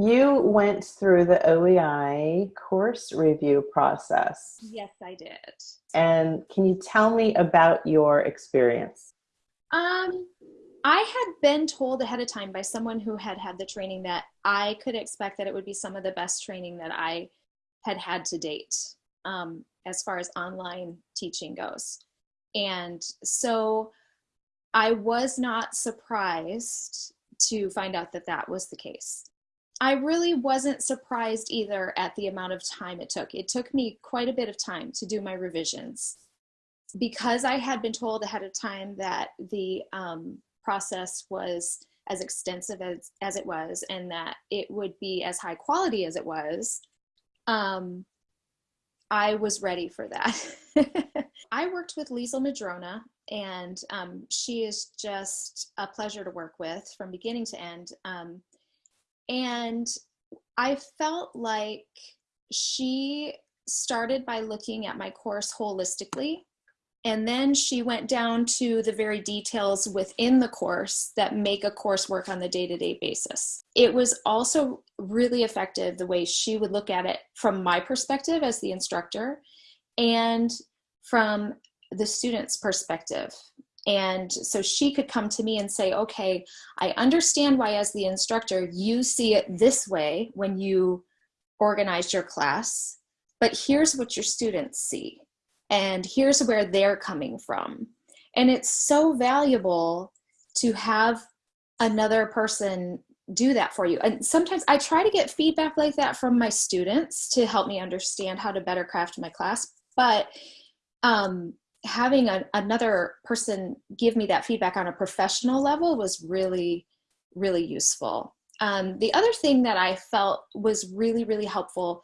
You went through the OEI course review process. Yes, I did. And can you tell me about your experience? Um, I had been told ahead of time by someone who had had the training that I could expect that it would be some of the best training that I had had to date um, as far as online teaching goes. And so I was not surprised to find out that that was the case. I really wasn't surprised either at the amount of time it took. It took me quite a bit of time to do my revisions because I had been told ahead of time that the um, process was as extensive as, as it was and that it would be as high quality as it was, um, I was ready for that. I worked with Liesl Madrona and um, she is just a pleasure to work with from beginning to end. Um, and I felt like she started by looking at my course holistically and then she went down to the very details within the course that make a course work on the day-to-day basis. It was also really effective the way she would look at it from my perspective as the instructor and from the student's perspective. And so she could come to me and say, okay, I understand why as the instructor, you see it this way when you organized your class, but here's what your students see and here's where they're coming from. And it's so valuable to have another person do that for you. And sometimes I try to get feedback like that from my students to help me understand how to better craft my class. But um, having a, another person give me that feedback on a professional level was really, really useful. Um, the other thing that I felt was really, really helpful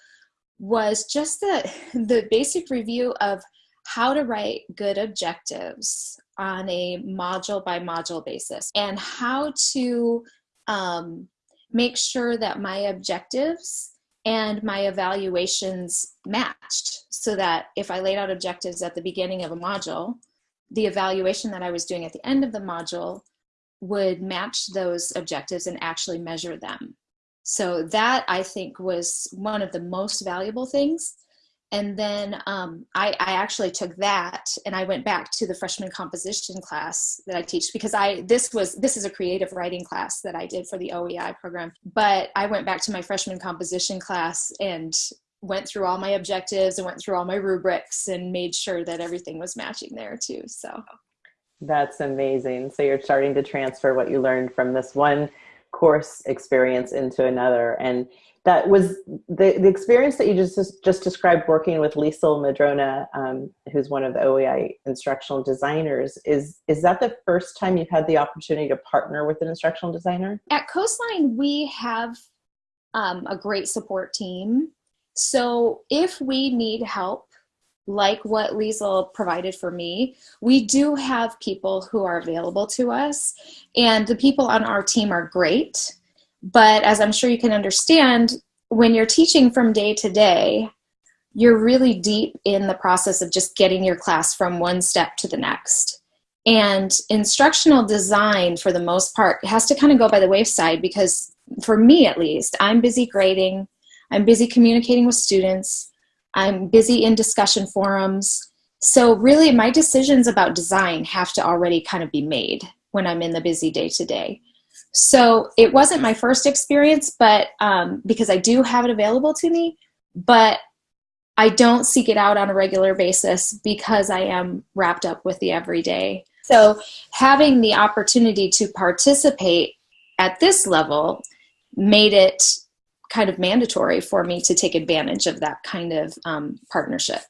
was just the, the basic review of how to write good objectives on a module by module basis and how to um, make sure that my objectives and my evaluations matched so that if I laid out objectives at the beginning of a module, the evaluation that I was doing at the end of the module would match those objectives and actually measure them. So that I think was one of the most valuable things and then um, I, I, actually took that and I went back to the freshman composition class that I teach because I this was this is a creative writing class that I did for the OEI program. But I went back to my freshman composition class and went through all my objectives and went through all my rubrics and made sure that everything was matching there too. So that's amazing. So you're starting to transfer what you learned from this one course experience into another and that was the, the experience that you just just described working with Liesl Madrona, um, who's one of the OEI instructional designers. Is is that the first time you've had the opportunity to partner with an instructional designer? At Coastline, we have um, a great support team. So if we need help, like what Liesl provided for me, we do have people who are available to us, and the people on our team are great. But as I'm sure you can understand, when you're teaching from day to day, you're really deep in the process of just getting your class from one step to the next. And instructional design, for the most part, has to kind of go by the wayside because, for me at least, I'm busy grading, I'm busy communicating with students, I'm busy in discussion forums. So, really, my decisions about design have to already kind of be made when I'm in the busy day to day. So it wasn't my first experience, but um, because I do have it available to me, but I don't seek it out on a regular basis because I am wrapped up with the everyday. So having the opportunity to participate at this level made it kind of mandatory for me to take advantage of that kind of um, partnership.